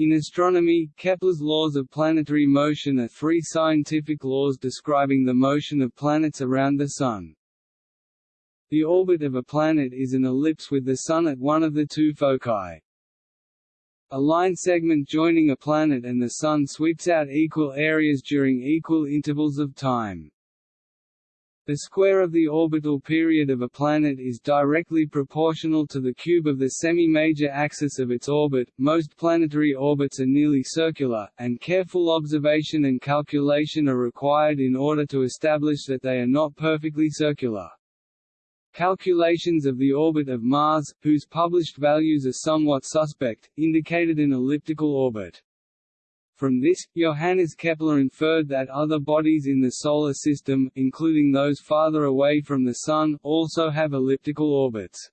In astronomy, Kepler's laws of planetary motion are three scientific laws describing the motion of planets around the Sun. The orbit of a planet is an ellipse with the Sun at one of the two foci. A line segment joining a planet and the Sun sweeps out equal areas during equal intervals of time. The square of the orbital period of a planet is directly proportional to the cube of the semi-major axis of its orbit. Most planetary orbits are nearly circular, and careful observation and calculation are required in order to establish that they are not perfectly circular. Calculations of the orbit of Mars, whose published values are somewhat suspect, indicated an elliptical orbit. From this, Johannes Kepler inferred that other bodies in the Solar System, including those farther away from the Sun, also have elliptical orbits.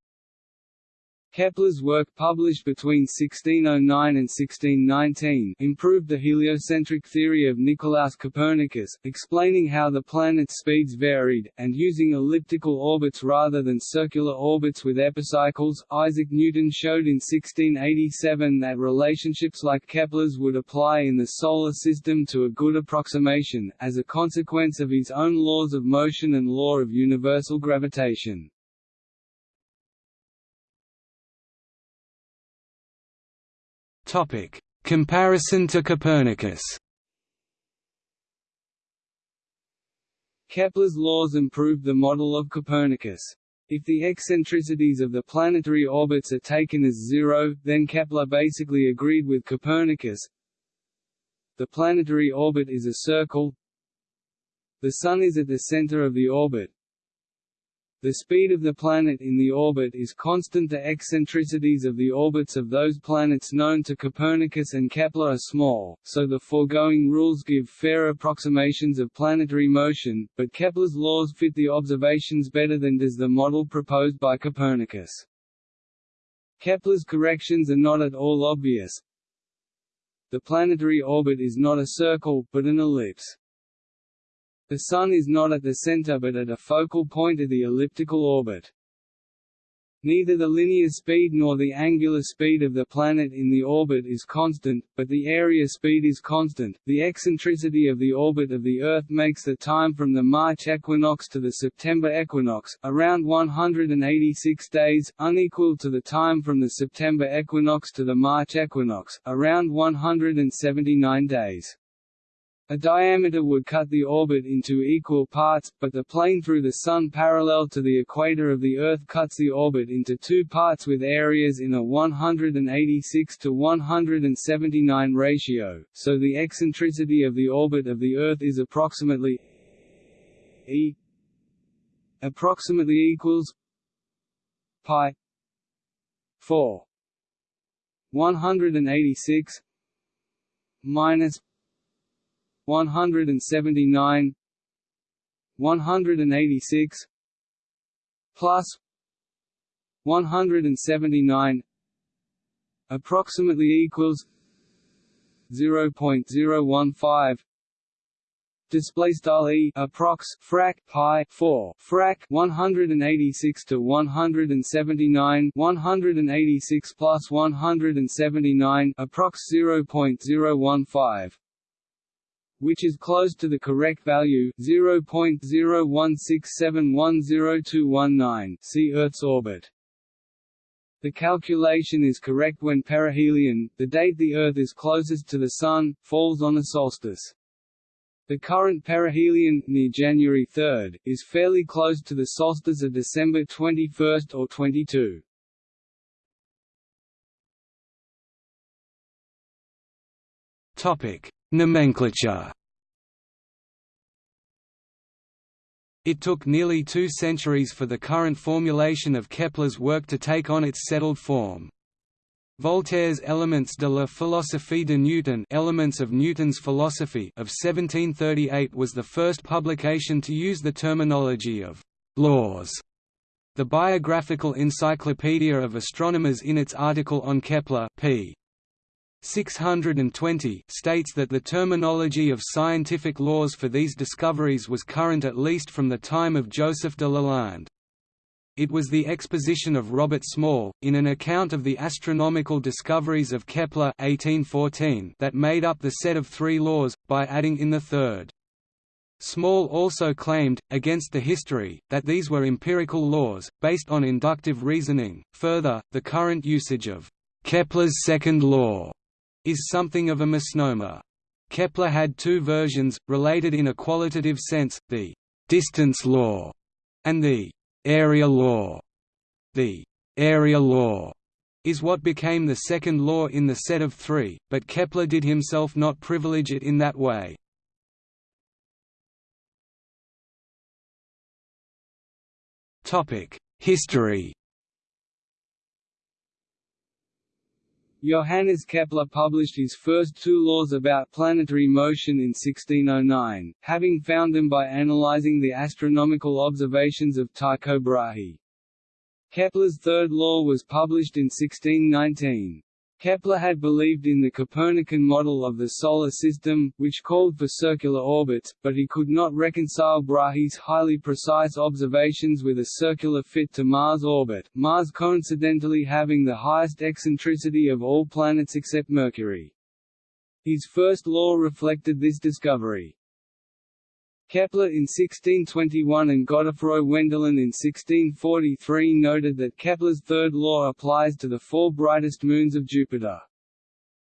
Kepler's work published between 1609 and 1619 improved the heliocentric theory of Nicolaus Copernicus, explaining how the planet's speeds varied, and using elliptical orbits rather than circular orbits with epicycles. Isaac Newton showed in 1687 that relationships like Kepler's would apply in the Solar System to a good approximation, as a consequence of his own laws of motion and law of universal gravitation. Topic: Comparison to Copernicus. Kepler's laws improved the model of Copernicus. If the eccentricities of the planetary orbits are taken as zero, then Kepler basically agreed with Copernicus. The planetary orbit is a circle. The Sun is at the center of the orbit, the speed of the planet in the orbit is constant the eccentricities of the orbits of those planets known to Copernicus and Kepler are small, so the foregoing rules give fair approximations of planetary motion, but Kepler's laws fit the observations better than does the model proposed by Copernicus. Kepler's corrections are not at all obvious. The planetary orbit is not a circle, but an ellipse. The Sun is not at the center but at a focal point of the elliptical orbit. Neither the linear speed nor the angular speed of the planet in the orbit is constant, but the area speed is constant. The eccentricity of the orbit of the Earth makes the time from the March equinox to the September equinox, around 186 days, unequal to the time from the September equinox to the March equinox, around 179 days. A diameter would cut the orbit into equal parts, but the plane through the Sun parallel to the equator of the Earth cuts the orbit into two parts with areas in a 186 to 179 ratio, so the eccentricity of the orbit of the Earth is approximately e approximately equals pi 4 186 minus 179 186 plus 179 approximately equals 0.015 display style e approx frac pi 4 frac 186 to 179 186 plus 179 approx 0.015 which is close to the correct value 0.016710219 see Earth's orbit. The calculation is correct when perihelion, the date the Earth is closest to the Sun, falls on a solstice. The current perihelion, near January 3, is fairly close to the solstice of December 21 or 22. Topic: Nomenclature It took nearly two centuries for the current formulation of Kepler's work to take on its settled form. Voltaire's Elements de la philosophie de Newton Elements of Newton's Philosophy of 1738 was the first publication to use the terminology of «laws». The Biographical Encyclopedia of Astronomers in its article on Kepler p. 620 states that the terminology of scientific laws for these discoveries was current at least from the time of Joseph de Lalande. It was the exposition of Robert Small, in an account of the astronomical discoveries of Kepler 1814 that made up the set of three laws, by adding in the third. Small also claimed, against the history, that these were empirical laws, based on inductive reasoning. Further, the current usage of Kepler's second law is something of a misnomer. Kepler had two versions, related in a qualitative sense, the distance law and the area law. The area law is what became the second law in the set of three, but Kepler did himself not privilege it in that way. History Johannes Kepler published his first two laws about planetary motion in 1609, having found them by analyzing the astronomical observations of Tycho Brahe. Kepler's third law was published in 1619. Kepler had believed in the Copernican model of the Solar System, which called for circular orbits, but he could not reconcile Brahe's highly precise observations with a circular fit to Mars orbit, Mars coincidentally having the highest eccentricity of all planets except Mercury. His first law reflected this discovery. Kepler in 1621 and Godefroy Wendelin in 1643 noted that Kepler's third law applies to the four brightest moons of Jupiter.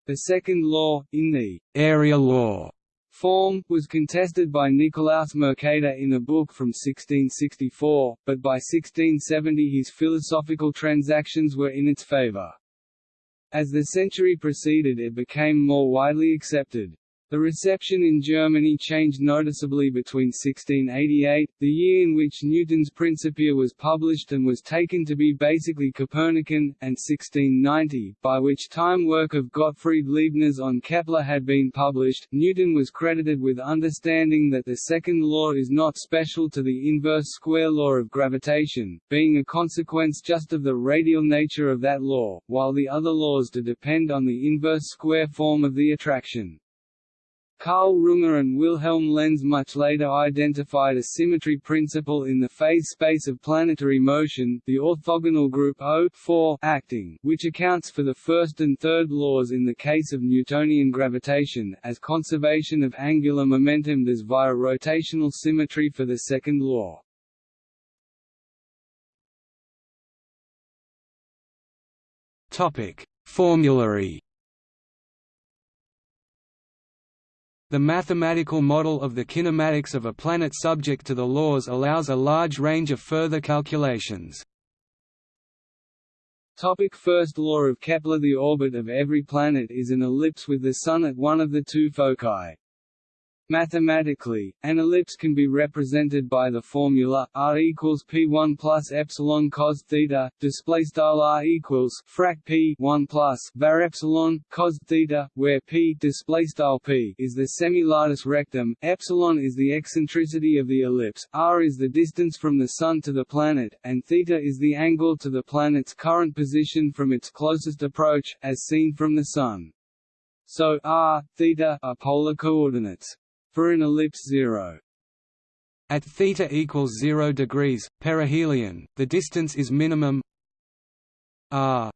The second law, in the area law form, was contested by Nicolaus Mercator in a book from 1664, but by 1670 his philosophical transactions were in its favor. As the century proceeded it became more widely accepted. The reception in Germany changed noticeably between 1688, the year in which Newton's Principia was published and was taken to be basically Copernican, and 1690, by which time work of Gottfried Leibniz on Kepler had been published. Newton was credited with understanding that the second law is not special to the inverse square law of gravitation, being a consequence just of the radial nature of that law, while the other laws do depend on the inverse square form of the attraction. Karl Runge and Wilhelm Lenz much later identified a symmetry principle in the phase space of planetary motion the orthogonal group O acting, which accounts for the first and third laws in the case of Newtonian gravitation, as conservation of angular momentum does via rotational symmetry for the second law. Formulary The mathematical model of the kinematics of a planet subject to the laws allows a large range of further calculations. Topic first law of Kepler The orbit of every planet is an ellipse with the Sun at one of the two foci. Mathematically, an ellipse can be represented by the formula r equals p1 plus epsilon cos theta. Display style r equals frac p 1 plus var epsilon cos theta, where p display style p is the semilatus rectum, epsilon is the eccentricity of the ellipse, r is the distance from the Sun to the planet, and theta is the angle to the planet's current position from its closest approach, as seen from the Sun. So r, theta are polar coordinates for an ellipse 0. At theta equals 0 degrees perihelion, the distance is minimum r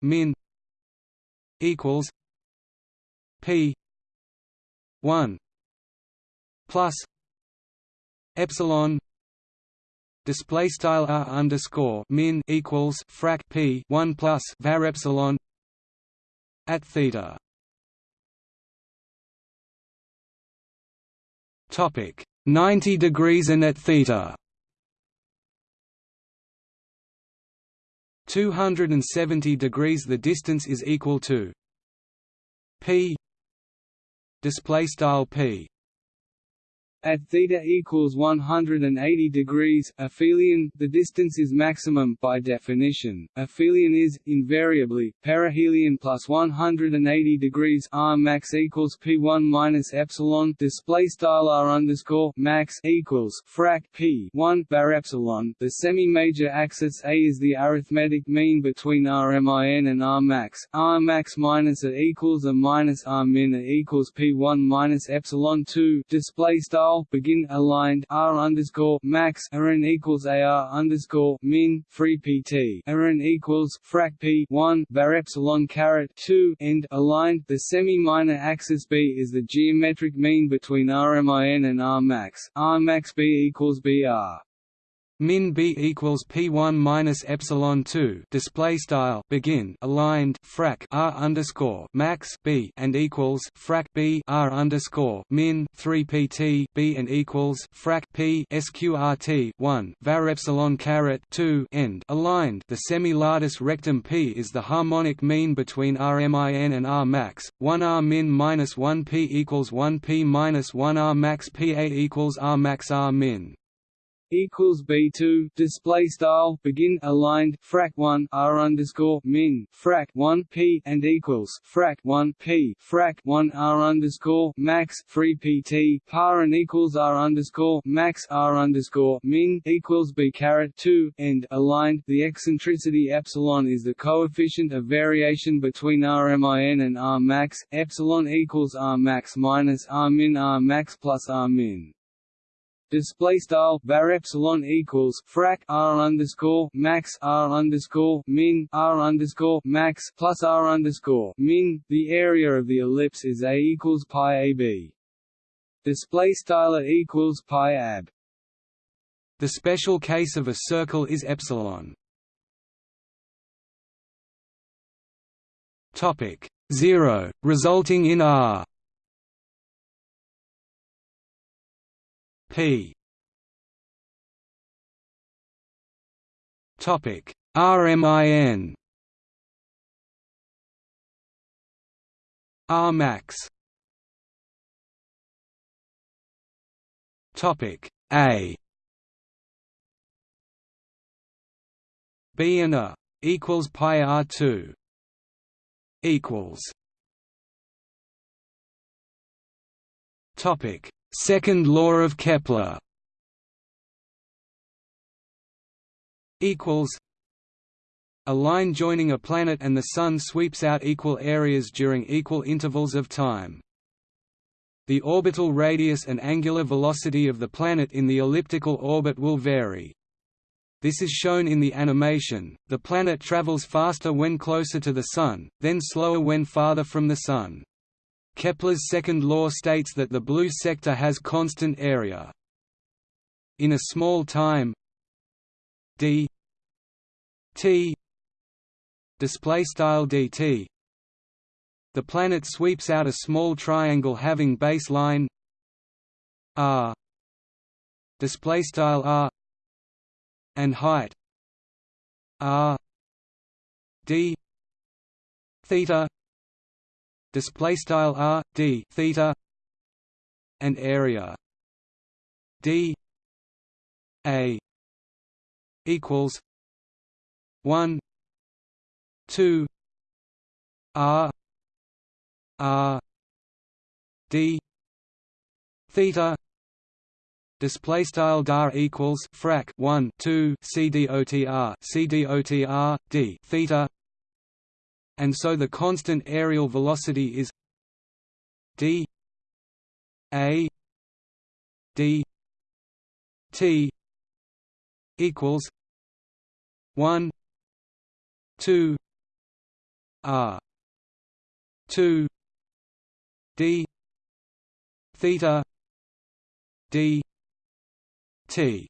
min equals p 1 plus epsilon display style r underscore min equals frac p 1 plus var epsilon at theta Topic. 90 degrees and at theta. 270 degrees the distance is equal to p display style p at theta equals 180 degrees aphelion, the distance is maximum by definition. Aphelion is invariably perihelion plus 180 degrees r max equals p1 minus epsilon display style r underscore max equals frac p 1 bar epsilon. The semi-major axis a is the arithmetic mean between r min and r max. r max minus a equals a minus r min a equals p1 minus epsilon 2 display style style begin aligned r underscore max rn equals ar underscore min free pt rn equals frac p one var epsilon caret two end aligned. The semi-minor axis b is the geometric mean between rmin and r max. r max b equals br min b equals p1 minus epsilon 2 display style begin aligned frac r underscore max b and equals frac b r underscore min 3 pt b and equals frac p sqrt 1 var epsilon caret 2 end aligned. The semi-latus rectum p is the harmonic mean between rmin and r max. 1 r min minus 1 p equals 1 p minus 1 r max p a equals r max r min equals B two display style begin aligned frac one R underscore min frac one P and equals frac one P frac one R underscore max free PT par and equals R underscore max R underscore min equals B caret two end aligned. The eccentricity epsilon is the coefficient of variation between RMIN and R max. Epsilon equals R max minus R min R max plus R min display style var epsilon equals frac r underscore max r underscore min r underscore max plus r underscore min. The area of the ellipse is a equals pi ab. Display style equals pi ab. The special case of a circle is epsilon. Topic zero, resulting in r. P. Topic. RMIN R max Topic. A. B and A equals pi R two equals. Topic Second law of Kepler equals a line joining a planet and the Sun sweeps out equal areas during equal intervals of time. The orbital radius and angular velocity of the planet in the elliptical orbit will vary. This is shown in the animation, the planet travels faster when closer to the Sun, then slower when farther from the Sun. Kepler's second law states that the blue sector has constant area. In a small time d t display style dt the planet sweeps out a small triangle having baseline r display style r and height r d theta display style r d theta and area d a equals 1 2 r r d theta display style dar equals frac 1 2 cdotr cdotr d theta and so the constant areal velocity is d a d t equals 1 2 r 2 d theta d t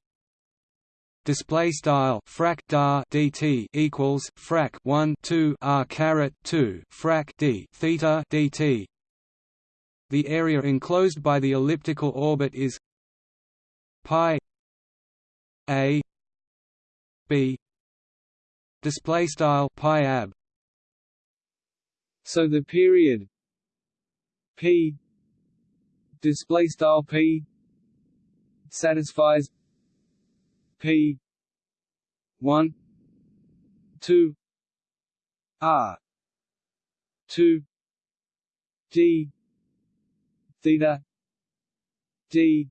display style frac dar dt equals frac 1 2 r caret 2 frac d theta dt. The area enclosed by the elliptical orbit is pi a b. Display style pi ab. So the period p display style p satisfies P one two R two D theta D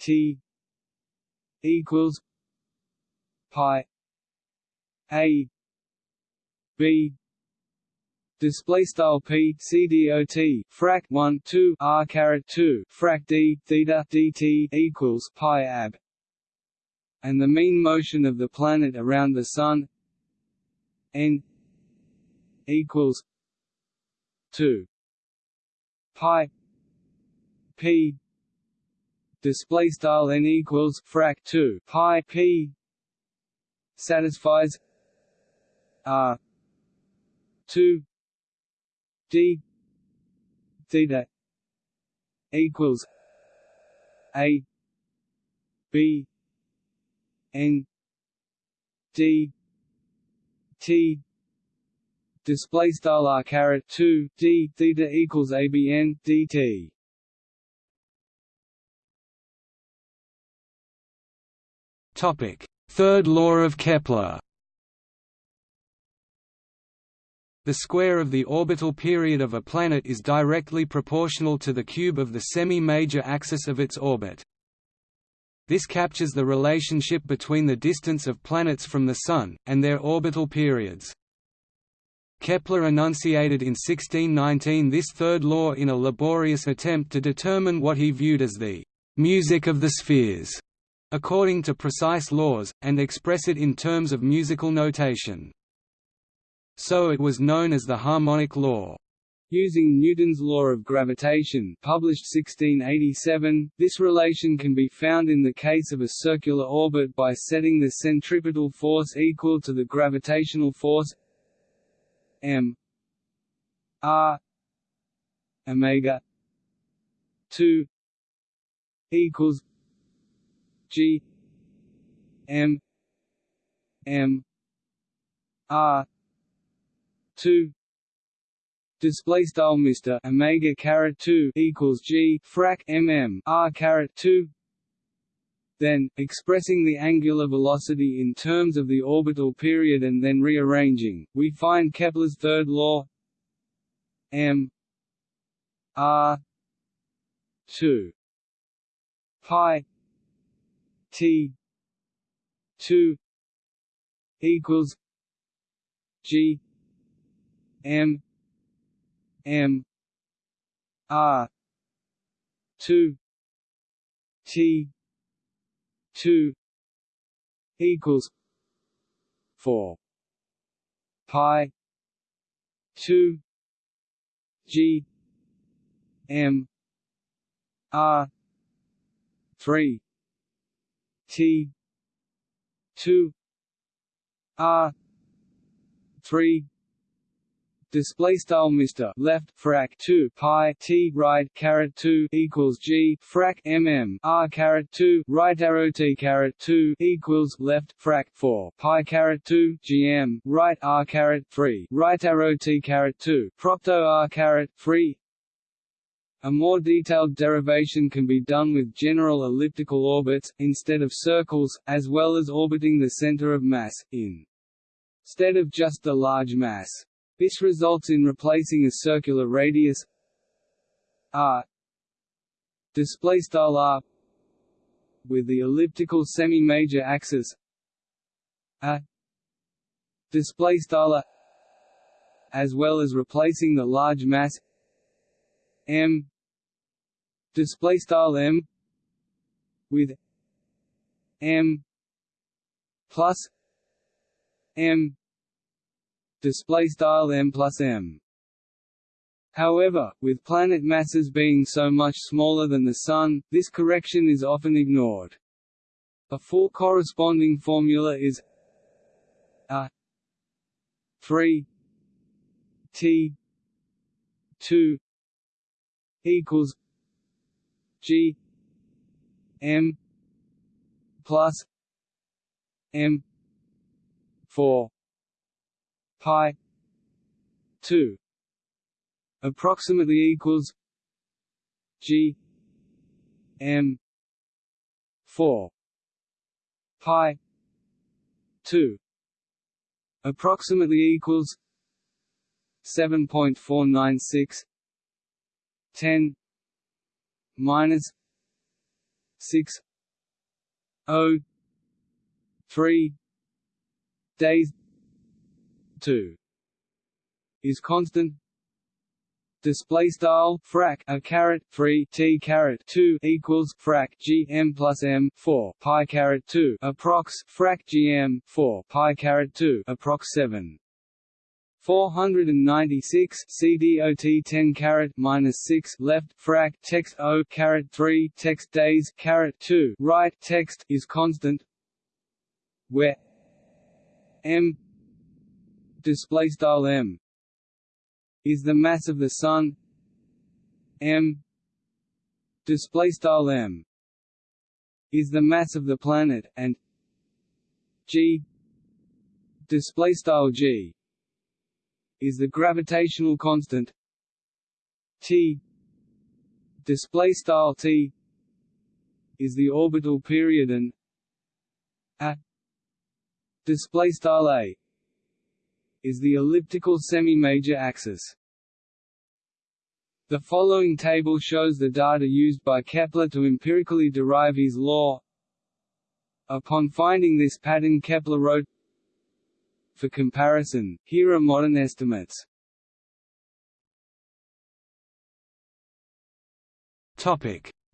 T equals pi A B. Display style p c dot frac 1 2 r caret 2 frac d theta dt equals pi ab and the mean motion of the planet around the sun n equals 2 pi p. Display style n equals frac 2 pi p satisfies r 2 d theta equals a b n d t display style r caret 2 d theta equals abn dt topic. Third law of kepler. The square of the orbital period of a planet is directly proportional to the cube of the semi-major axis of its orbit. This captures the relationship between the distance of planets from the Sun, and their orbital periods. Kepler enunciated in 1619 this third law in a laborious attempt to determine what he viewed as the «music of the spheres», according to precise laws, and express it in terms of musical notation so it was known as the harmonic law. Using Newton's law of gravitation published 1687, this relation can be found in the case of a circular orbit by setting the centripetal force equal to the gravitational force m r omega 2 equals g m m r two display style Mr omega caret 2 equals G frac mm R caret 2 then expressing the angular velocity in terms of the orbital period and then rearranging. We find Kepler's third law m R 2 pi t 2 equals G M M R two T two equals four pi two G M R three T two R three display style Mr left frac 2 pi t right caret 2 equals g frac mm. R caret 2 right arrow t caret 2 equals left frac 4 pi caret 2 gm right r caret 3 right arrow t caret 2 propto r caret 3 a more detailed derivation can be done with general elliptical orbits, instead of circles, as well as orbiting the center of mass, in. Instead of just the large mass. This results in replacing a circular radius r display style r with the elliptical semi-major axis a display style as well as replacing the large mass m display style m with m plus m display style m plus m. However, with planet masses being so much smaller than the Sun, this correction is often ignored. A full corresponding formula is a 3 t 2 equals g m plus m 4 pi 2 approximately equals g m 4 pi 2 approximately equals 7.496 10 minus 6 0 3 days 2 is constant. Display style frac a caret 3 t caret 2 equals frac g m plus m 4 pi caret 2 approx frac g m 4 pi caret 2 approx 7 496 CDOT 10 caret minus 6 left frac text O caret 3 text days caret 2 right text is constant. Where m display style m is the mass of the Sun. M display style m is the mass of the planet and g display style g is the gravitational constant. T display style t is the orbital period and a display style a is the elliptical semi-major axis. The following table shows the data used by Kepler to empirically derive his law. Upon finding this pattern Kepler wrote, For comparison, here are modern estimates.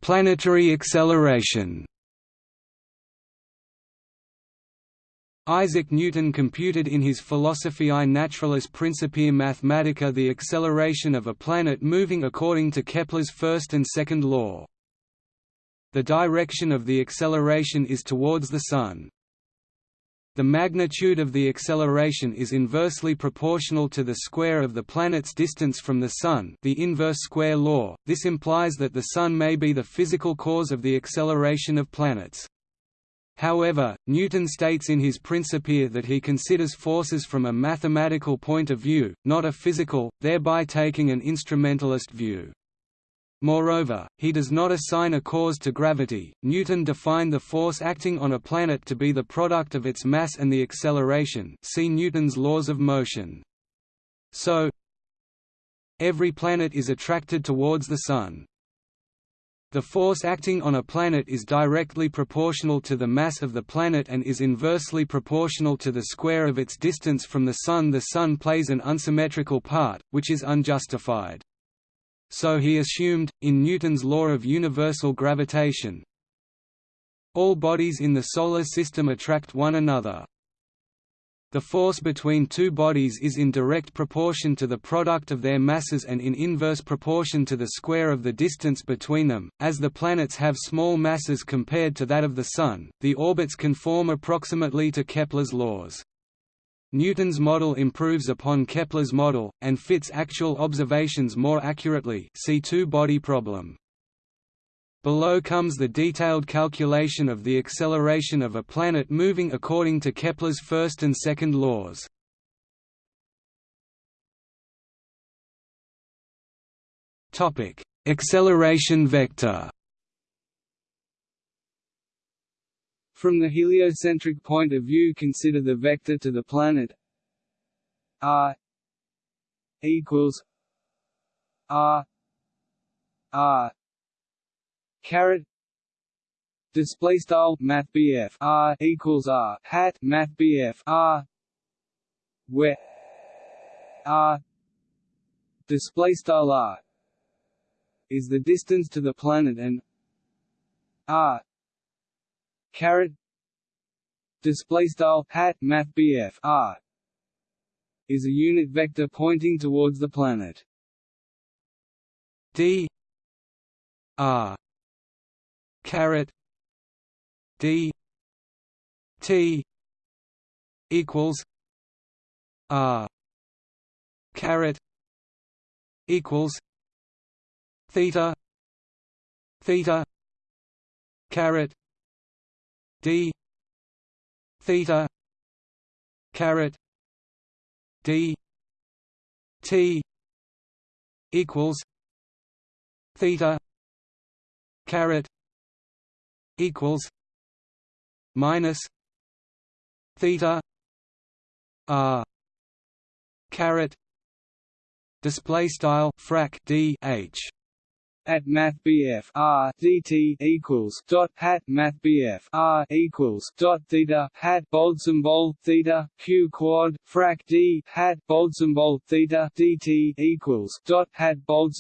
Planetary acceleration Isaac Newton computed in his Philosophiae Naturalis Principia Mathematica the acceleration of a planet moving according to Kepler's first and second law. The direction of the acceleration is towards the Sun. The magnitude of the acceleration is inversely proportional to the square of the planet's distance from the Sun the inverse square law, this implies that the Sun may be the physical cause of the acceleration of planets. However, Newton states in his Principia that he considers forces from a mathematical point of view, not a physical, thereby taking an instrumentalist view. Moreover, he does not assign a cause to gravity. Newton defined the force acting on a planet to be the product of its mass and the acceleration. See Newton's laws of motion. So, every planet is attracted towards the Sun. The force acting on a planet is directly proportional to the mass of the planet and is inversely proportional to the square of its distance from the Sun. The Sun plays an unsymmetrical part, which is unjustified. So he assumed, in Newton's law of universal gravitation, all bodies in the Solar System attract one another. The force between two bodies is in direct proportion to the product of their masses and in inverse proportion to the square of the distance between them. As the planets have small masses compared to that of the Sun, the orbits conform approximately to Kepler's laws. Newton's model improves upon Kepler's model, and fits actual observations more accurately see two-body problem. Below comes the detailed calculation of the acceleration of a planet moving according to Kepler's first and second laws. Topic: Acceleration vector. From the heliocentric point of view consider the vector to the planet r equals r r caret display style math r equals r hat math r where r display style r is the distance to the planet and r caret display style hat math r is a unit vector pointing towards the planet. D r caret D T equals R. Caret equals theta theta caret D theta caret D T equals theta caret equals minus theta r caret display style frac d h at math r dt equals dot hat math r equals dot theta hat bold theta q quad frac d hat bold theta dt equals dot hat bold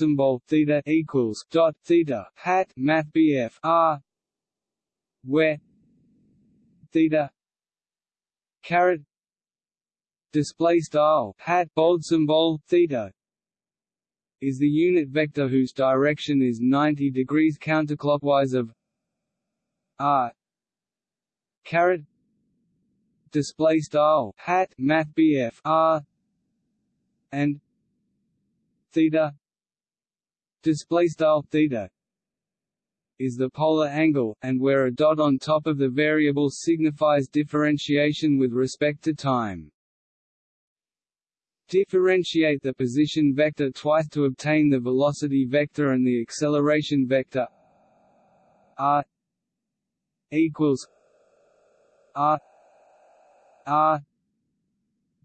theta equals dot theta hat math r where theta caret display style hat bold symbol theta is the unit vector whose direction is 90 degrees counterclockwise of r. Caret display style hat math r and theta display style theta is the polar angle, and where a dot on top of the variable signifies differentiation with respect to time. Differentiate the position vector twice to obtain the velocity vector and the acceleration vector r equals r r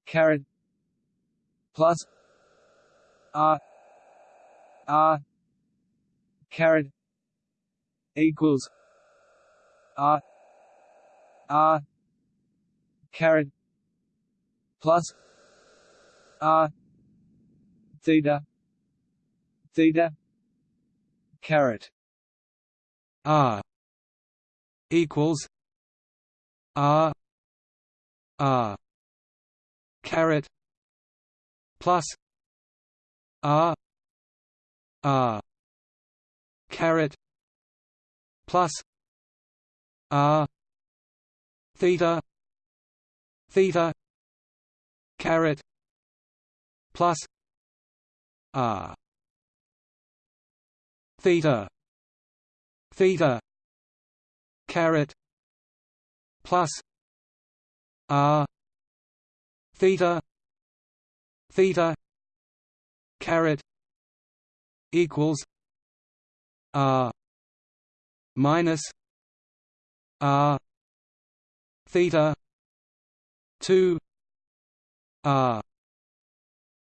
caret plus r r caret equals r r caret plus r theta theta caret r equals r r caret plus r r caret plus r theta theta caret plus r theta theta caret plus r theta theta caret equals r minus r theta 2 r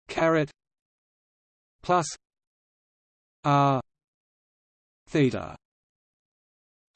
caret plus r theta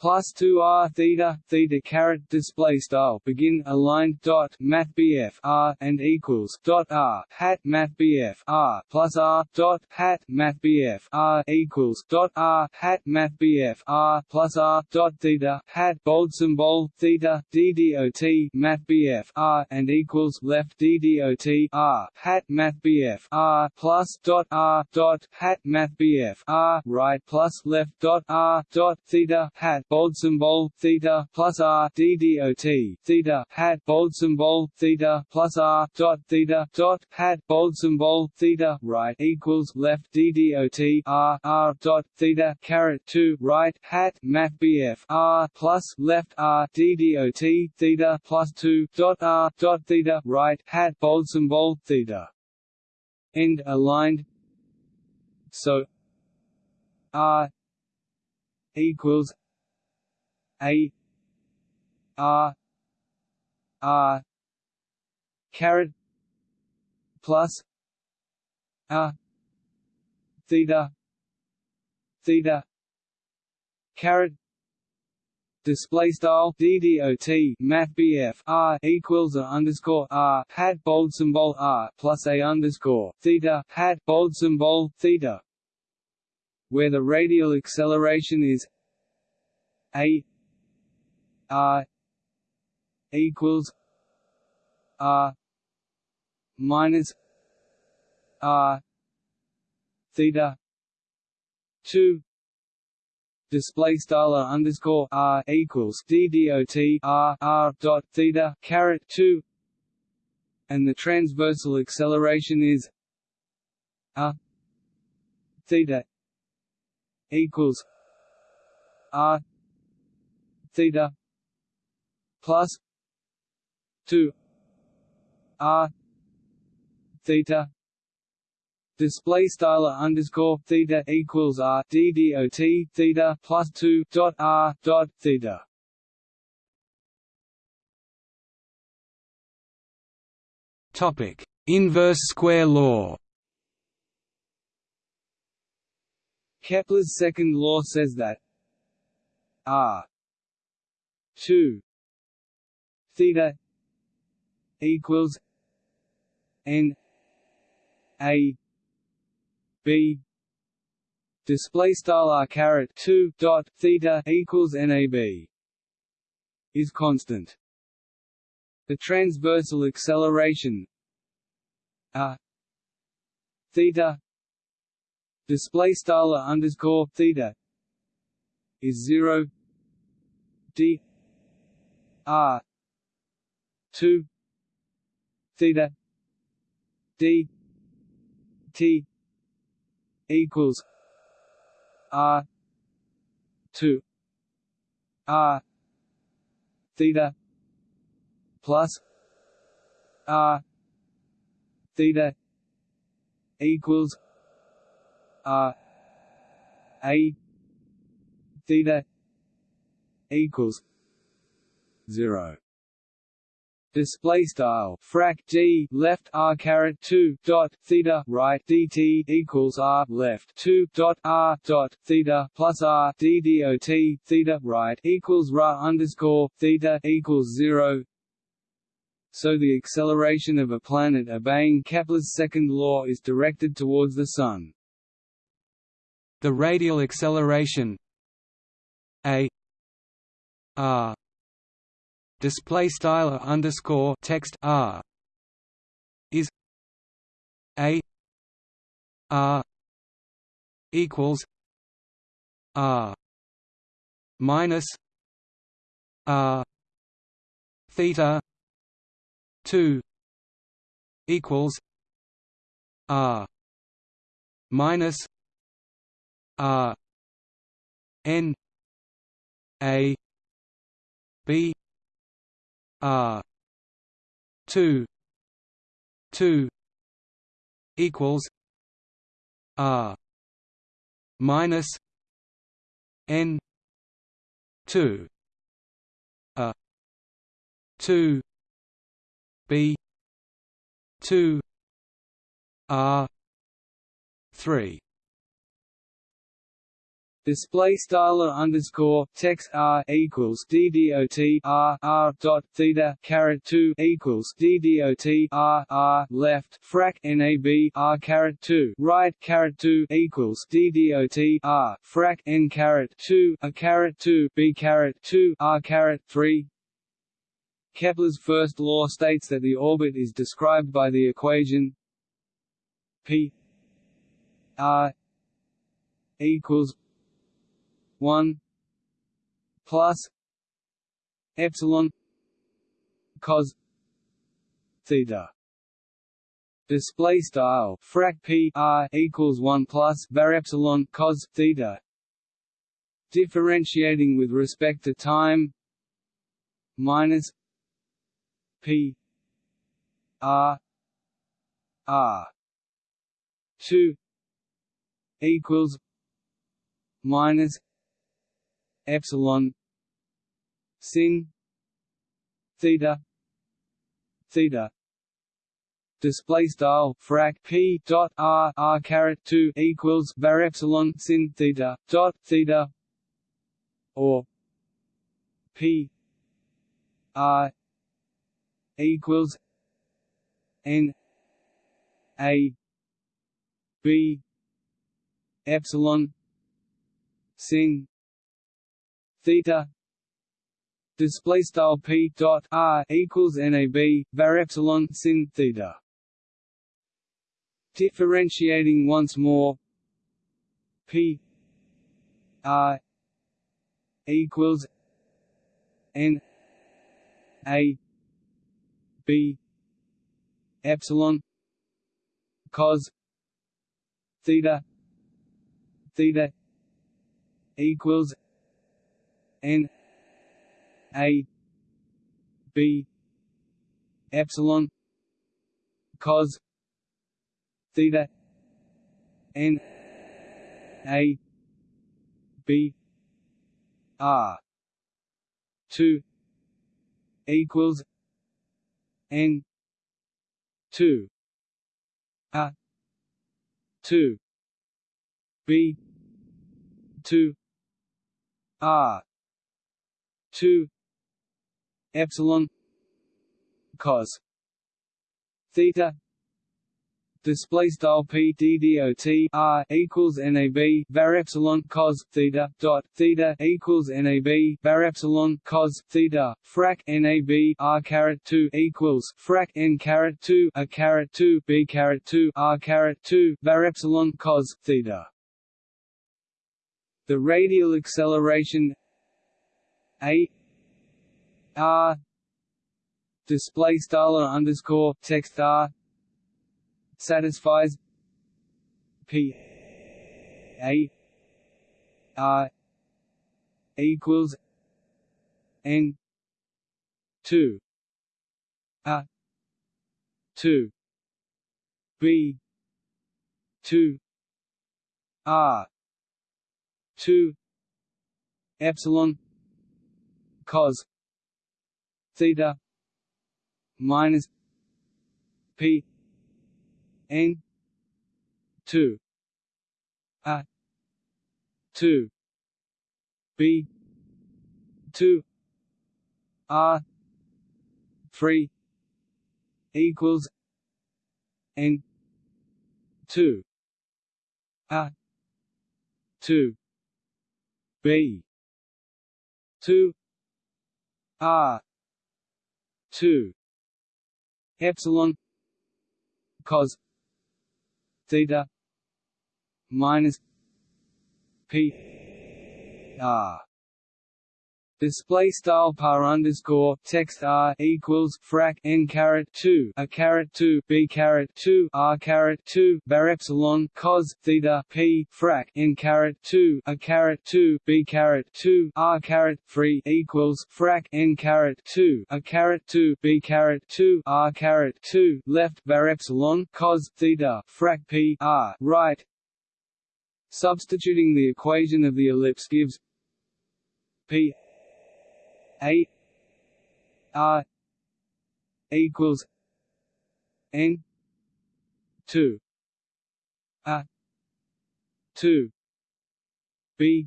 plus 2 r theta theta caret display style begin aligned dot math BF r and equals dot r hat math BF r plus r dot hat math BF r equals dot r hat math BF r plus r dot theta hat bold symbol theta ddot math BF r and equals left ddot r hat math BF r plus dot r dot hat math BF r right plus left dot r dot theta hat bold symbol theta plus r d dot theta hat bold symbol theta plus r dot theta dot hat bold symbol theta right equals left d dot r r dot theta caret two right hat math bf r plus left r d dot theta plus two dot r dot theta right hat bold symbol theta. End aligned. So r equals a R R caret plus a theta theta caret display style DDOT math BF R equals a underscore R hat bold symbol R plus a underscore theta hat bold symbol theta where the radial acceleration is a R equals R minus R theta two display style underscore R equals D dot R R dot theta caret two and the transversal acceleration is a theta equals R theta plus 2 r theta display style underscore theta equals r d dot theta plus 2 dot r dot theta. Topic inverse square law. Kepler's second law says that r 2 theta equals n a b. Display style r caret 2 dot theta equals nab is constant. The transversal acceleration r theta display style underscore theta is 0 d r 2 theta d t equals r 2 r theta plus r theta equals r a theta equals 0 display style frac g left r caret 2 dot theta right dt equals r left 2 dot r dot theta plus r d dot theta right equals ra underscore theta equals 0 so the acceleration of a planet obeying Kepler's second law is directed towards the Sun. The radial acceleration a r display style underscore text r is a r equals r minus r theta 2 equals r minus r n a b R two two equals R minus N two A two B two R three display style underscore text r equals dot r r dot theta caret 2 equals dot r r left frac nab r caret 2 right caret 2 equals dot r frac n caret 2 a caret 2 b caret 2 r caret 3 Kepler's first law states that the orbit is described by the equation p r equals 1 plus epsilon cos theta. Display style frac p r equals 1 plus var epsilon cos theta. Differentiating with respect to time minus p r r 2 equals minus epsilon sin theta theta display style frac p dot r r caret 2 equals var epsilon sin theta dot theta or p r equals n a b epsilon sin theta display style p dot r equals nab var epsilon sin theta. Differentiating once more p r equals n a b epsilon cos theta theta equals n a b epsilon cos theta n a b r 2 equals n 2 a 2 b two. R two epsilon cos theta display style p d dot r equals nab var epsilon cos theta dot theta equals nab var epsilon cos theta frac nab r caret 2 equals frac n caret 2 a caret 2 b caret 2 r caret 2 var epsilon cos theta. The radial acceleration a r display style underscore text r satisfies p a r equals n 2 a 2 b 2 r 2 epsilon cos theta minus p n 2 a 2 b 2 r 3 equals n 2 a 2 b 2 r 2 epsilon cos theta minus p r Display style par underscore text r equals frac n caret two a caret two b caret two r caret two bar epsilon cos theta p frac n caret two a caret two b caret two r caret three equals frac n caret two a caret two b caret two r caret two left bar epsilon cos theta frac p r right. Substituting the equation of the ellipse gives p a R equals N two. A two. B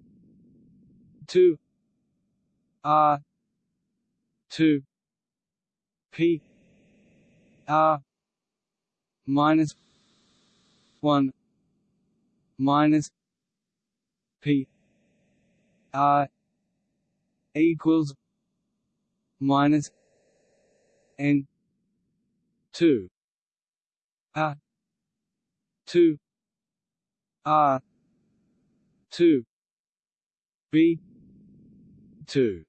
two. R two. P R minus one minus P R equals minus n 2 a 2 r 2 b 2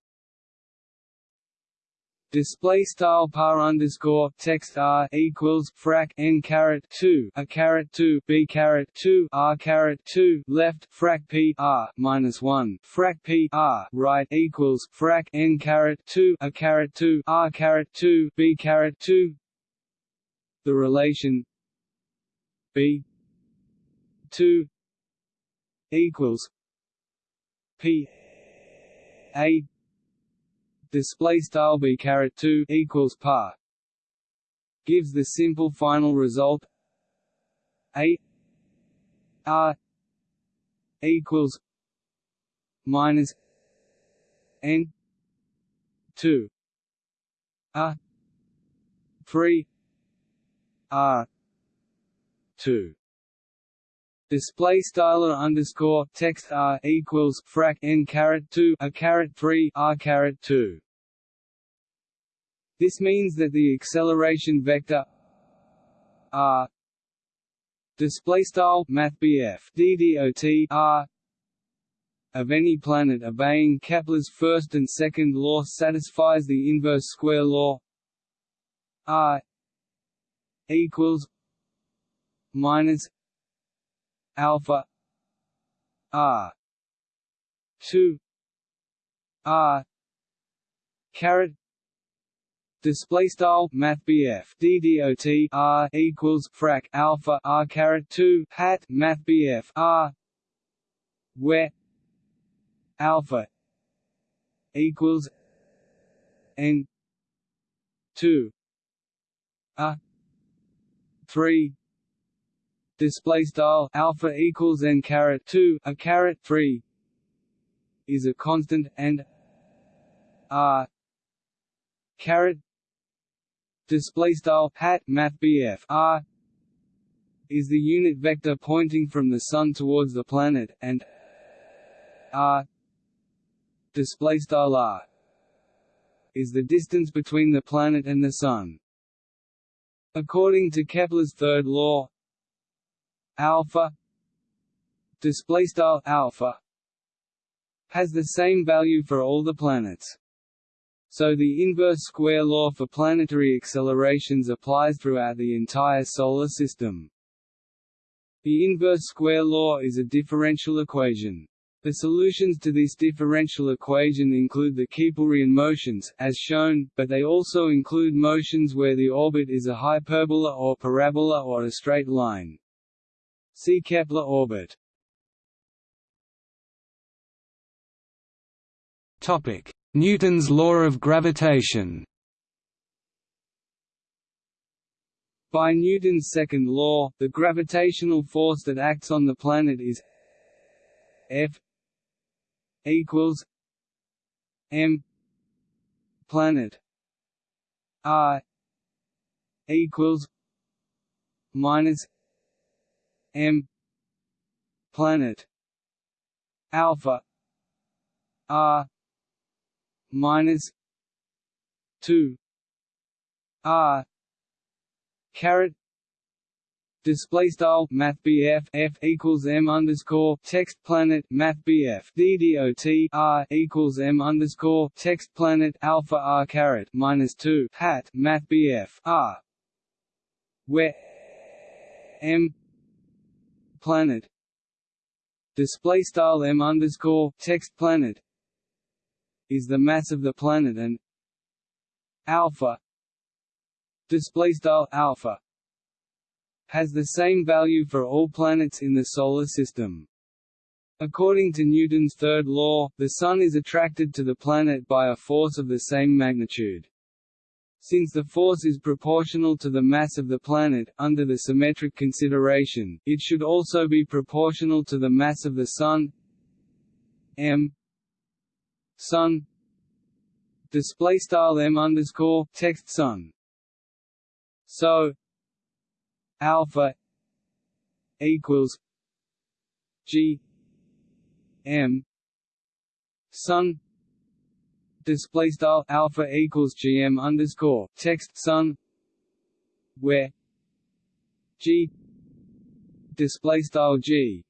display style par underscore text r equals frac n caret 2 a caret 2 b caret 2 r caret 2 left frac p r minus 1 frac p r right equals frac n caret 2 a caret 2 r caret 2 b caret 2 the relation b 2 equals p a display style b caret 2 equals par. Gives the simple final result. A. R. equals minus n 2 a 3 r 2 display style underscore text r equals frac n caret 2 a caret 3 r caret 2 this means that the acceleration vector r display style mathbf ddot r of any planet obeying Kepler's first and second law satisfies the inverse square law r equals minus alpha r 2 r caret display style math BF DDOT R equals frac alpha R caret 2 hat math BF R where alpha equals n 2 a 3 display style alpha equals n caret 2 a caret 3 is a constant and r caret display style hat math r is the unit vector pointing from the sun towards the planet and r display style r is the distance between the planet and the sun. According to kepler's third law alpha display style alpha has the same value for all the planets so the inverse square law for planetary accelerations applies throughout the entire solar system the inverse square law is a differential equation. The solutions to this differential equation include the Keplerian motions, as shown, but they also include motions where the orbit is a hyperbola or parabola or a straight line. See Kepler orbit. Topic: Newton's law of gravitation By Newton's second law, the gravitational force that acts on the planet is F equals m planet r equals minus m planet alpha r minus 2 r caret display style math f equals m underscore text planet math ddot r equals m underscore text planet alpha r caret minus two hat math r where m planet display style m underscore text planet is the mass of the planet and alpha display style alpha has the same value for all planets in the solar system. According to Newton's third law, the Sun is attracted to the planet by a force of the same magnitude. Since the force is proportional to the mass of the planet, under the symmetric consideration, it should also be proportional to the mass of the Sun m Sun display style m underscore text Sun. So alpha equals G M Sun display style alpha equals GM underscore text Sun where G display style G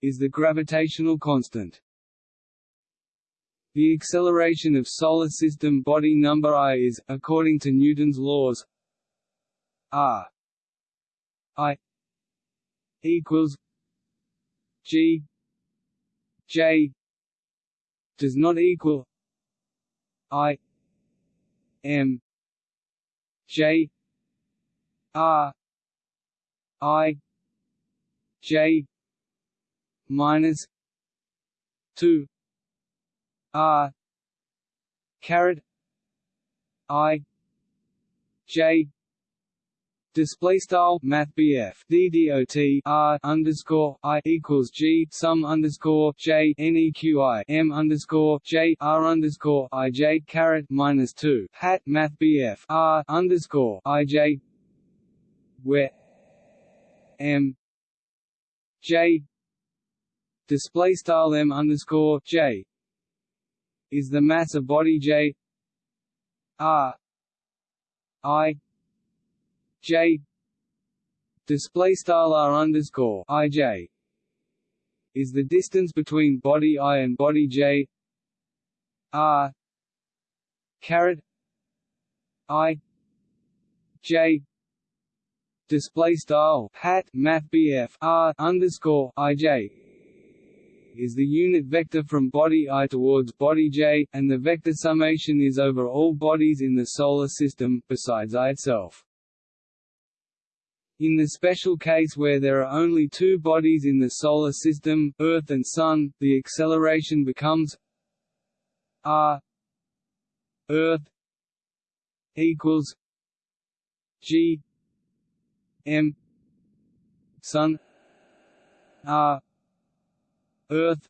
is the gravitational constant. The acceleration of solar system body number I is, according to Newton's laws, R I equals G J does not equal I M J R I J minus two R caret I J display style math ddot r underscore i equals g sum underscore j neqi m underscore j r underscore i j caret minus two hat math r underscore i j where m j display style m underscore j is the mass of body j r i J. Display style R underscore IJ is the distance between body I and body J. R. caret I. J. Display style hat math R underscore IJ is the unit vector from body I towards body J, and the vector summation is over all bodies in the Solar System, besides I itself. In the special case where there are only two bodies in the Solar System, Earth and Sun, the acceleration becomes r Earth equals g. M. Sun. R Earth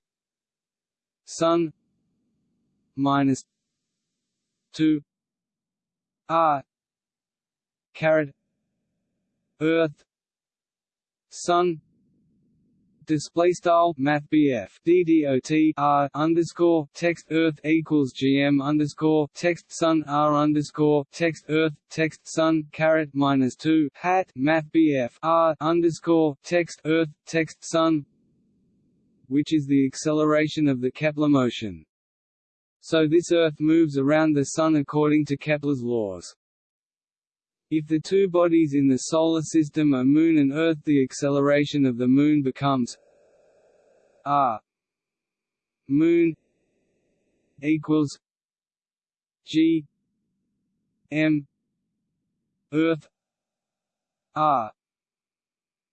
Sun minus two R. Caret Earth. Sun. Display style math DDOT R underscore text Earth equals GM underscore text Sun R underscore text Earth text Sun caret minus two hat math R underscore text Earth text Sun. Which is the acceleration of the Kepler motion. So this Earth moves around the Sun according to Kepler's laws. If the two bodies in the Solar System are Moon and Earth the acceleration of the Moon becomes r Moon equals g. M. Earth r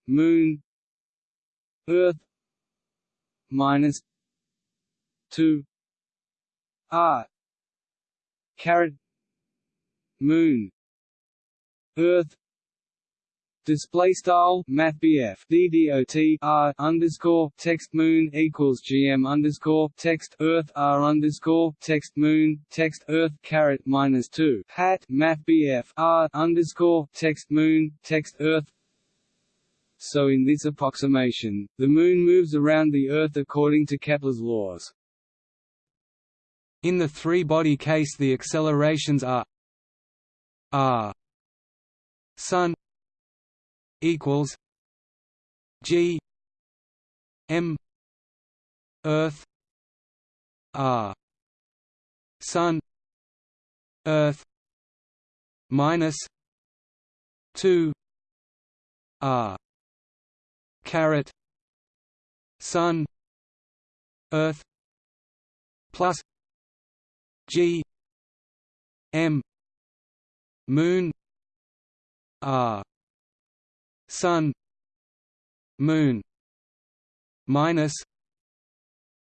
Moon Earth minus two R. Caret Moon Earth. Display style math DDOT R underscore text moon equals GM underscore text Earth R underscore text moon text Earth caret minus two. Hat math R underscore text moon text Earth. So in this approximation, the Moon moves around the Earth according to Kepler's laws. In the three-body case the accelerations are r sun equals g m earth r sun earth minus 2 r caret sun earth plus g m moon r sun moon minus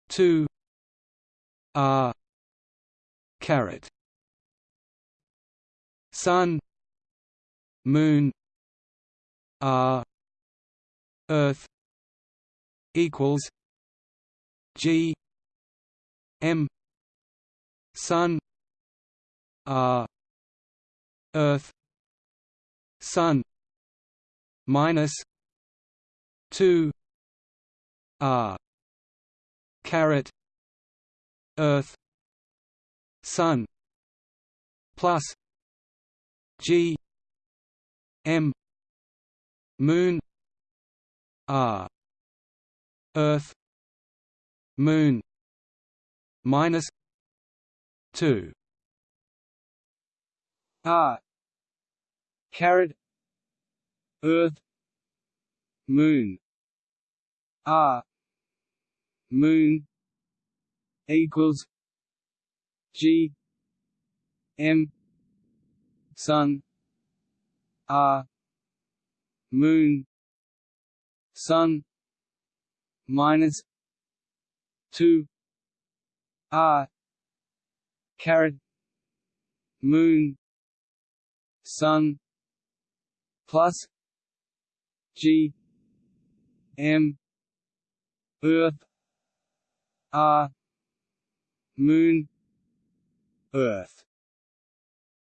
2 r caret sun moon r earth equals g m. Sun r earth sun minus 2 r caret earth sun plus g m moon r earth moon minus 2 r caret Earth Moon. R Moon equals G M Sun. R Moon Sun minus two. R caret Moon Sun plus G M Earth R Moon Earth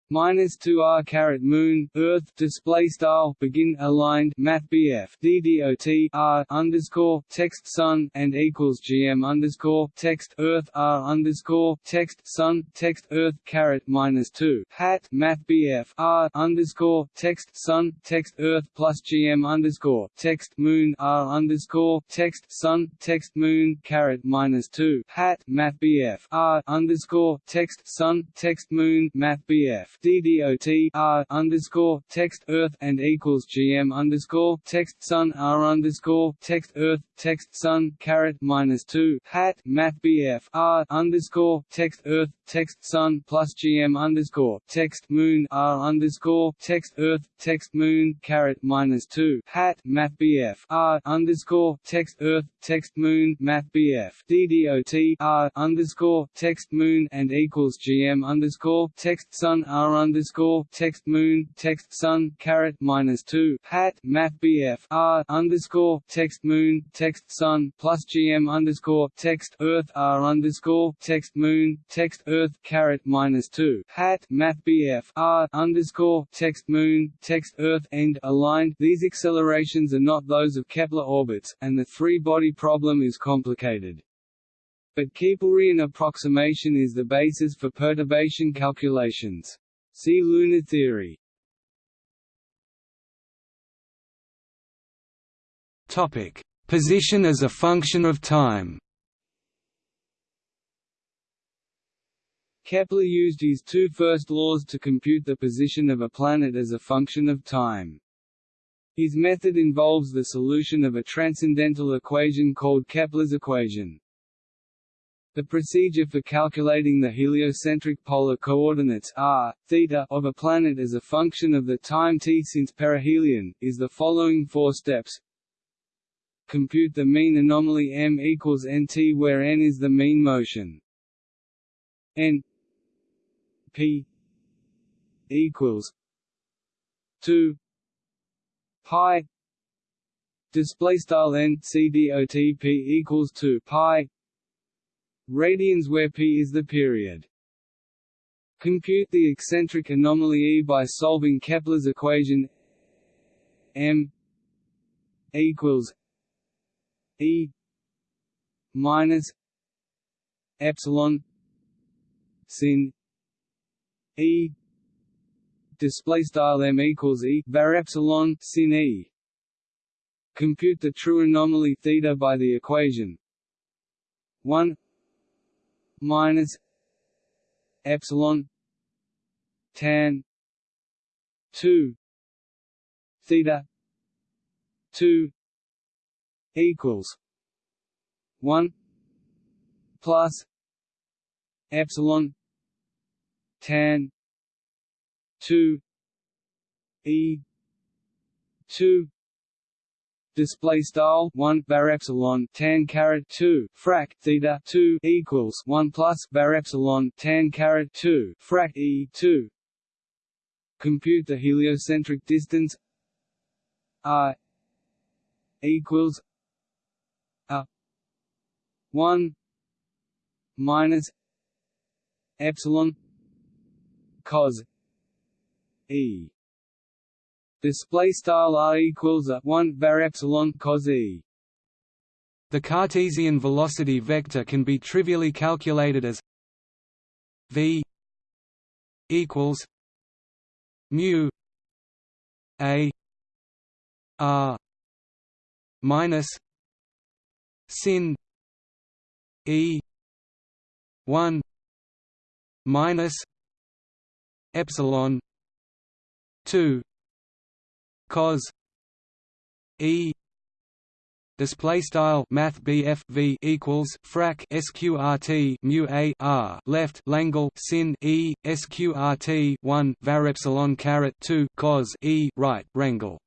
minus 2 r caret moon earth display style begin aligned math bf ddot r underscore text sun and equals gm underscore text earth r underscore text sun text earth caret minus 2 hat math bf r underscore text sun text earth plus gm underscore text moon r underscore text sun text moon caret minus 2 hat math bf r underscore text sun text moon math bf DDOT R underscore text Earth and equals GM underscore text Sun R underscore text Earth text Sun caret minus two hat Math BF R underscore text Earth text Sun plus GM underscore text Moon R underscore text Earth text Moon caret minus two hat Math BF R underscore text Earth text Moon Math BF DDOT R underscore text Moon and equals GM underscore text Sun R r underscore text moon text sun caret minus two hat math bf r underscore text moon text sun plus gm underscore text earth r underscore text moon text earth caret minus two hat math bf r underscore text moon text earth end aligned. These accelerations are not those of Kepler orbits, and the three-body problem is complicated but Keplerian approximation is the basis for perturbation calculations. See lunar theory. Topic: Position as a function of time. Kepler used his two first laws to compute the position of a planet as a function of time. His method involves the solution of a transcendental equation called Kepler's equation. The procedure for calculating the heliocentric polar coordinates r, theta of a planet as a function of the time t since perihelion, is the following four steps. Compute the mean anomaly m equals nt where n is the mean motion. n p equals 2 pi display style n c dot p equals 2 pi radians where p is the period. Compute the eccentric anomaly E by solving Kepler's equation m equals E minus epsilon sin E display style m equals E var epsilon sin E compute the true anomaly theta by the equation 1 minus epsilon tan 2 theta 2 equals 1 plus epsilon tan 2 e 2 display style 1 var epsilon tan caret 2 frac theta 2 equals 1 plus var epsilon tan caret 2 frac e 2 compute the heliocentric distance r equals a 1 minus epsilon cos e display style r equals a 1 var epsilon cos e. The Cartesian velocity vector can be trivially calculated as v equals mu a r minus sin e 1 minus epsilon 2 cos e display style math BF V equals frac sqrt mu a r left Langle sin e sqrt 1 var epsilon caret 2 cos e right rangle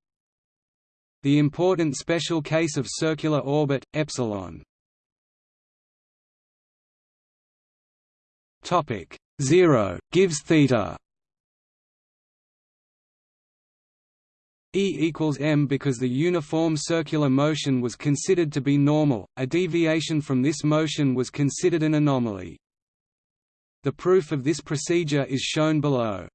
the important special case of circular orbit epsilon. Topic 0 gives theta E equals m because the uniform circular motion was considered to be normal, a deviation from this motion was considered an anomaly. The proof of this procedure is shown below.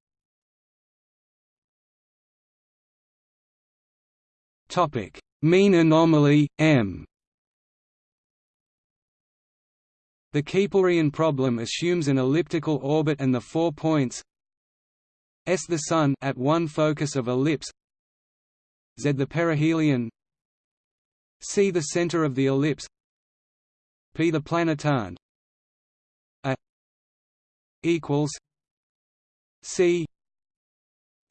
mean anomaly, m The Keplerian problem assumes an elliptical orbit and the four points s the Sun at one focus of ellipse Z the perihelion C the center of the ellipse P the planetarn A equals C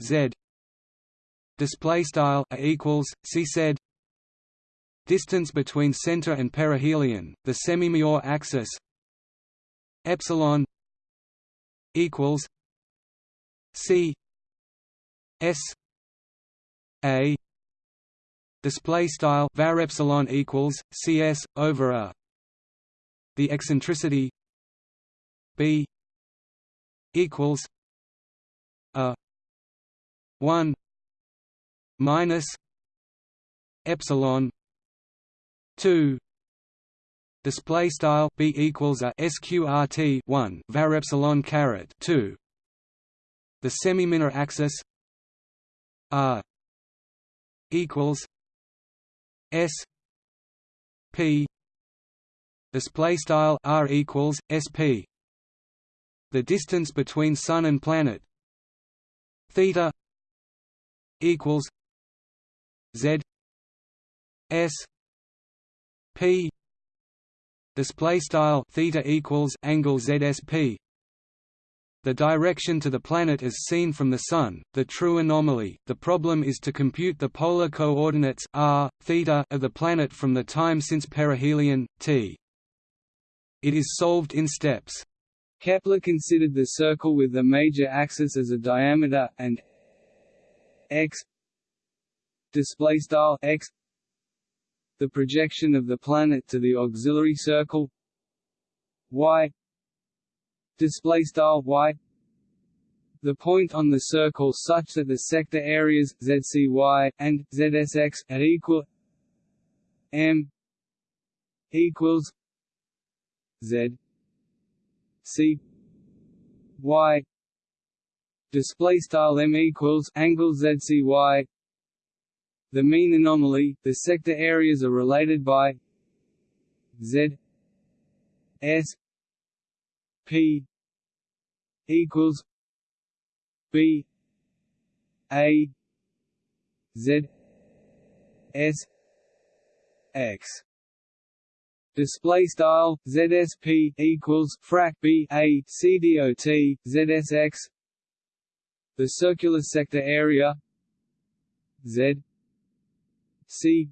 Z. Display style A equals C Z. Distance between center and perihelion the semi-Major axis epsilon equals C S A display style var epsilon equals cs over a. The eccentricity b equals a. 1 minus epsilon 2 display style b equals a sqrt 1 var epsilon caret 2 the semi-minor axis r equals s p display style r equals sp the distance between sun and planet. Theta equals z s p. Display style theta equals angle zsp the direction to the planet is seen from the Sun, the true anomaly. The problem is to compute the polar coordinates r, theta of the planet from the time since perihelion t. It is solved in steps. Kepler considered the circle with the major axis as a diameter and x x the projection of the planet to the auxiliary circle y display style y. The point on the circle such that the sector areas zcy and zsx are equal m equals z c y. Display style m equals angle zcy the mean anomaly the sector areas are related by z s P equals B A Z S X. Display style ZSP equals frac B A CDOT ZSX The circular sector area Z C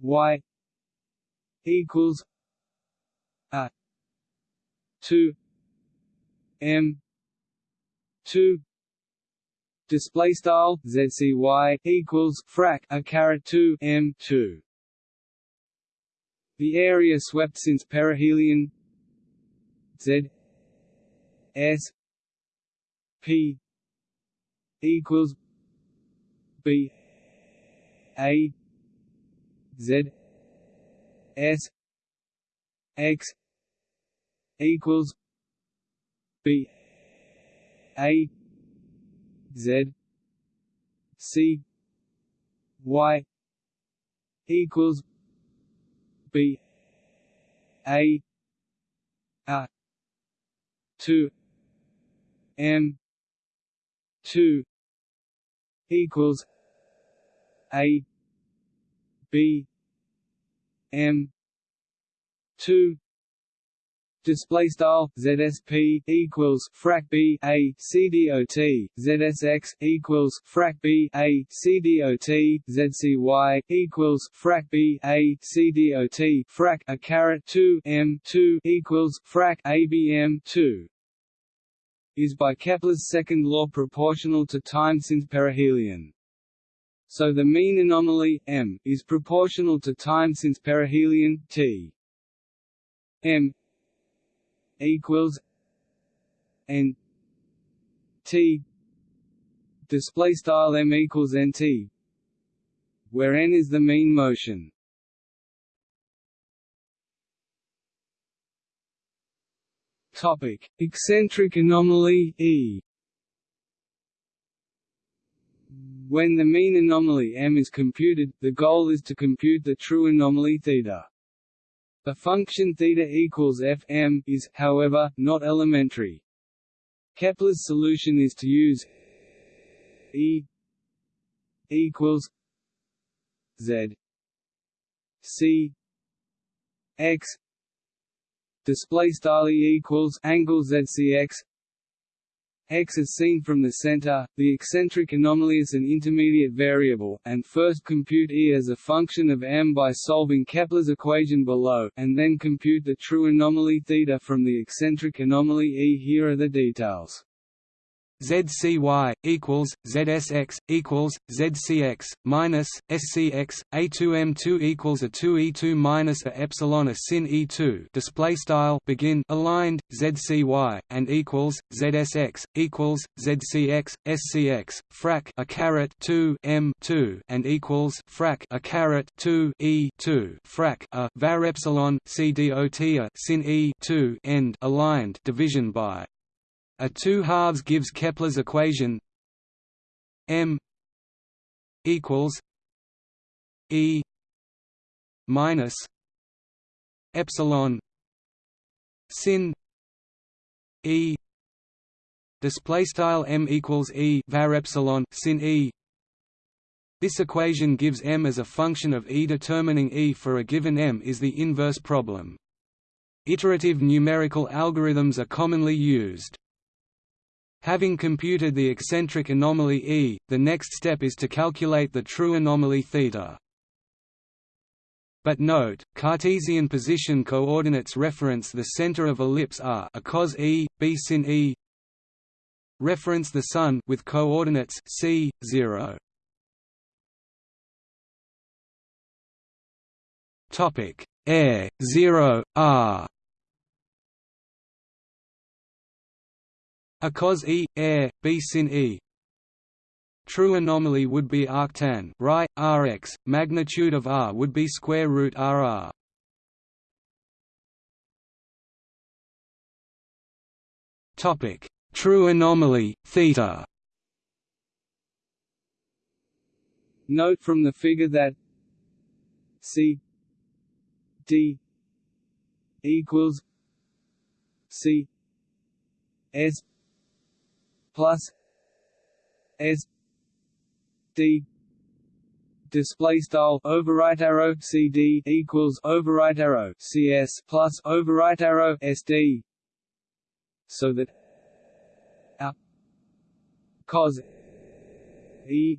Y equals a 2 m. 2 display style zcy equals frac a caret 2 m 2 the area swept since perihelion. Z. S. P. equals b. A. Z. S. X. equals B A Z C Y equals B A A two M two equals A B M two display style ZSP equals frac B a CDOT ZSX equals frac B a CDOT ZCY equals frac B a CDOT frac a caret 2 M 2 equals frac ABM 2 is by Kepler's second law proportional to time since perihelion. So the mean anomaly m is proportional to time since perihelion t. m equals n t. Display style m equals nt where n is the mean motion. Topic eccentric anomaly e. When the mean anomaly m is computed, the goal is to compute the true anomaly theta. The function theta equals f m is, however, not elementary. Kepler's solution is to use E equals Z C x display style equals angle ZCX x is seen from the center, the eccentric anomaly is an intermediate variable, and first compute E as a function of m by solving Kepler's equation below, and then compute the true anomaly θ from the eccentric anomaly E. Here are the details. ZCY equals ZSX equals ZCX minus SCX A2M2 equals a 2E2 minus a epsilon a sin E2 display style begin aligned ZCY and equals ZSX equals ZCX SCX frac a caret 2 M2 and equals frac a caret 2 E2 frac a var epsilon CDOT a sin E2 end aligned division by a 2 halves gives Kepler's equation m equals e minus epsilon sin e. Display style m equals e var epsilon sin e. This equation gives m as a function of e determining e for a given m is the inverse problem. Iterative numerical algorithms are commonly used Having computed the eccentric anomaly E, the next step is to calculate the true anomaly θ. But note, Cartesian position coordinates reference the center of ellipse r a cos E, b sin E. Reference the Sun with coordinates c, 0. Topic: Air 0 r A cos E, air, B sin E. True anomaly would be arctan right, Rx, magnitude of R would be square root RR. Topic: True anomaly, theta. Note from the figure that C D equals C S plus S D display style overwrite arrow CD equals overwrite arrow CS plus overwrite arrow SD so that a cos E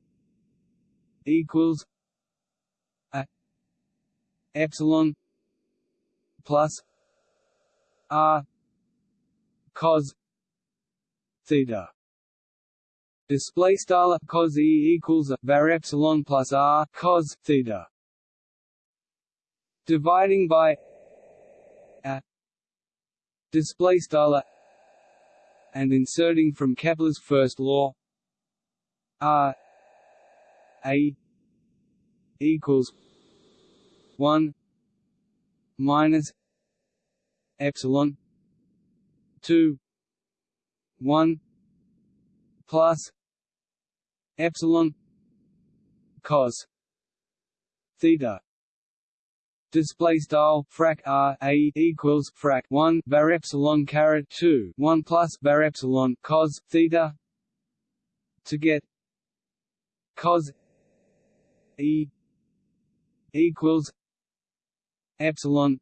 equals a epsilon plus R cos theta display style cos e equals var epsilon plus r cos theta. Dividing by a display style and inserting from Kepler's first law r a equals 1 minus epsilon 2 1 plus epsilon cos theta display style frac r a equals frac 1 var epsilon caret 2 1 plus var epsilon cos theta to get cos e equals epsilon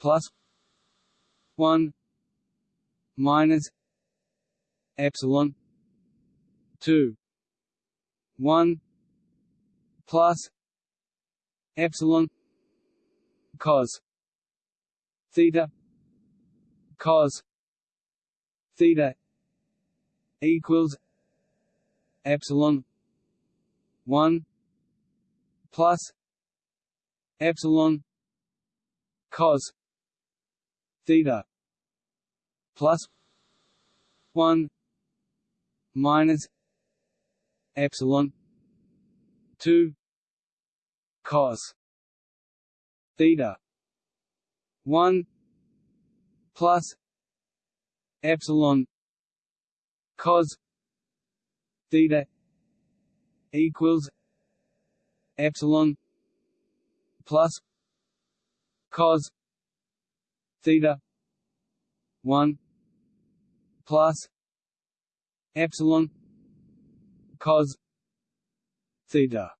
plus 1 minus epsilon 2 1 plus epsilon cos theta cos theta equals epsilon 1 plus epsilon cos theta plus 1 minus epsilon 2 cos theta 1 plus epsilon cos theta equals epsilon plus cos theta 1 plus epsilon cos theta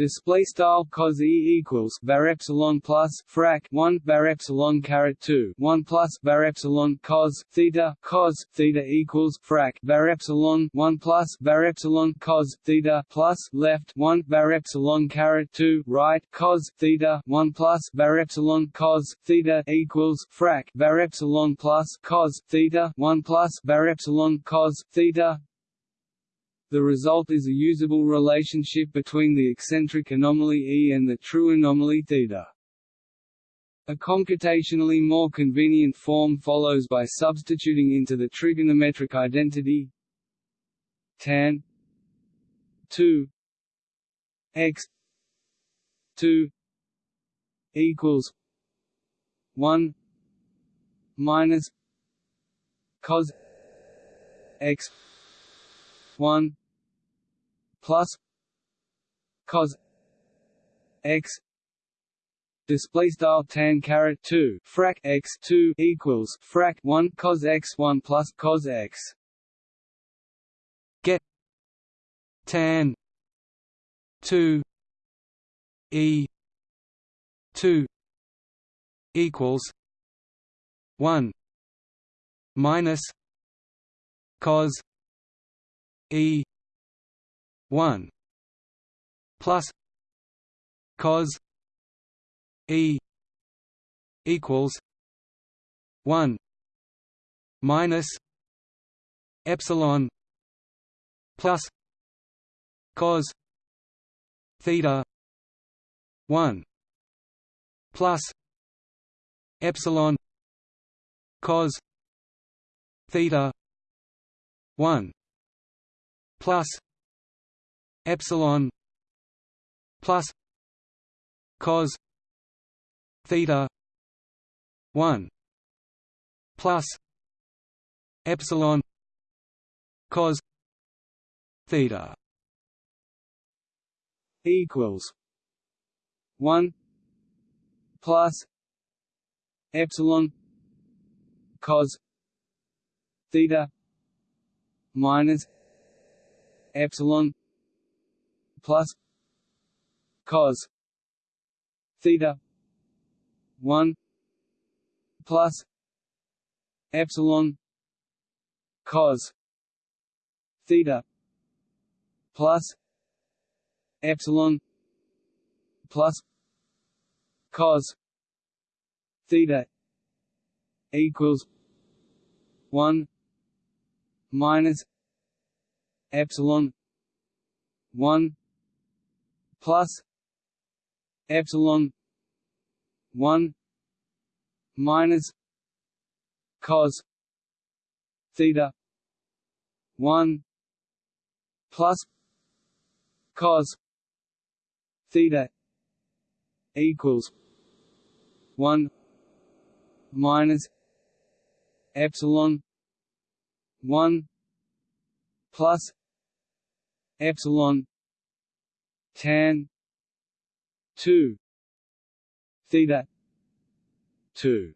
display style cos e equals var epsilon plus frac 1 var epsilon caret 2 1 plus var epsilon cos theta cos theta equals frac var epsilon 1 plus var epsilon cos theta plus left 1 var epsilon caret 2 right cos theta 1 plus var epsilon cos theta equals frac var epsilon plus cos theta 1 plus var epsilon cos theta the result is a usable relationship between the eccentric anomaly E and the true anomaly θ. A computationally more convenient form follows by substituting into the trigonometric identity tan 2 x 2 equals 1 minus cos x 1 plus cos x display style tan caret 2 frac x 2 equals frac 1 cos x 1 plus cos x. Get tan 2 e 2 equals 1 minus cos e 1 plus cos e equals 1 minus epsilon plus cos theta 1 plus epsilon cos theta 1 plus epsilon plus cos theta 1 plus epsilon cos theta equals 1 plus epsilon cos theta minus epsilon plus cos theta 1 plus epsilon cos theta plus epsilon plus cos theta equals 1 minus epsilon 1 plus epsilon 1 minus cos theta 1 plus cos theta equals 1 minus epsilon 1 plus epsilon tan 2 theta 2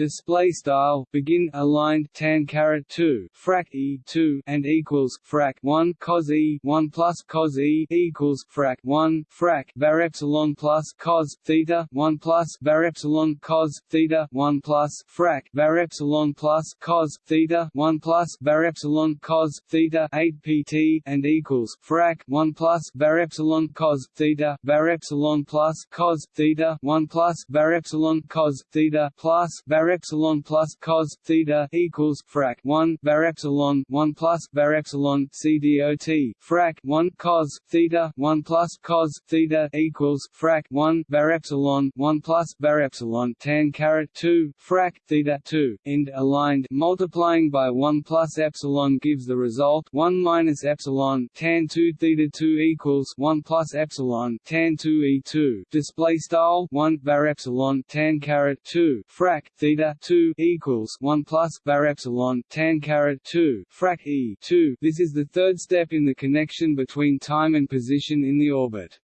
display style begin aligned tan caret 2 frac e 2 and equals frac 1 cos e 1 plus cos e equals frac 1 frac var epsilon plus cos theta 1 plus var epsilon cos theta 1 plus frac var epsilon plus cos theta 1 plus var epsilon cos theta 8 pt and equals frac 1 plus var epsilon cos theta var epsilon plus cos theta 1 plus var epsilon cos theta plus var epsilon plus cos theta equals frac 1 var epsilon 1 plus var epsilon c dot frac 1 cos theta 1 plus cos theta equals frac 1 var epsilon 1 plus var epsilon tan caret 2 frac theta 2 end aligned. Multiplying by 1 plus epsilon gives the result 1 minus epsilon tan 2 theta 2 equals 1 plus epsilon tan 2 e2 display style 1 var epsilon tan caret 2 frac theta theta 2 equals 1 plus var epsilon tan caret 2 frac e 2. This is the third step in the connection between time and position in the orbit.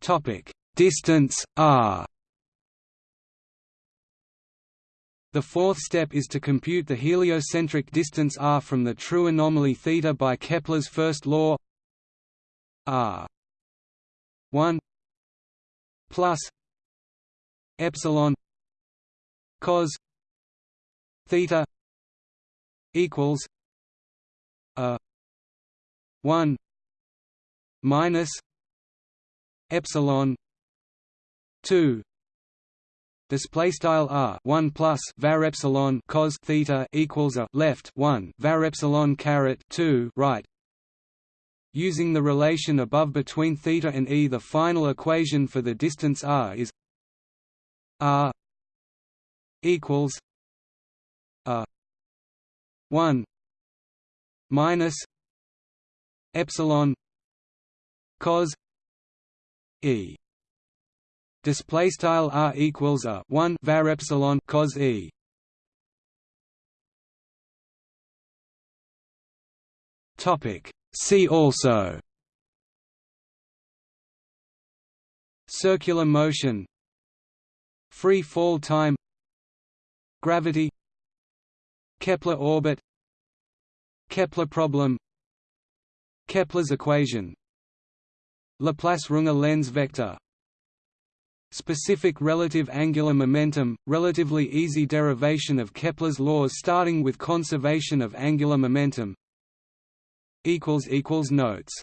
Topic: Distance r. The fourth step is to compute the heliocentric distance r from the true anomaly θ by Kepler's first law r 1 plus epsilon cos theta equals a 1 minus epsilon 2 display style r 1 plus var epsilon cos theta equals a left 1 var epsilon caret 2 right using the relation above between theta and e. The final equation for the distance r is r equals a 1 minus epsilon cos e. Display style r equals a 1 var epsilon cos e. Topic see also. Circular motion. Free fall time. Gravity. Kepler orbit. Kepler problem. Kepler's equation. Laplace-runge Lenz vector. Specific relative angular momentum, relatively easy derivation of Kepler's laws starting with conservation of angular momentum Notes